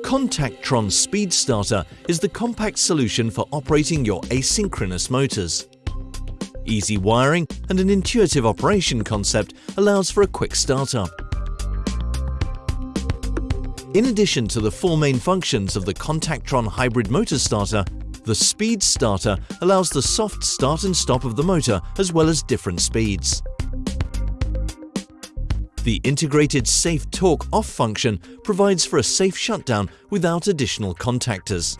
Contactron Speed Starter is the compact solution for operating your asynchronous motors. Easy wiring and an intuitive operation concept allows for a quick startup. In addition to the four main functions of the Contactron hybrid motor starter, the Speed Starter allows the soft start and stop of the motor as well as different speeds. The integrated Safe Torque Off function provides for a safe shutdown without additional contactors.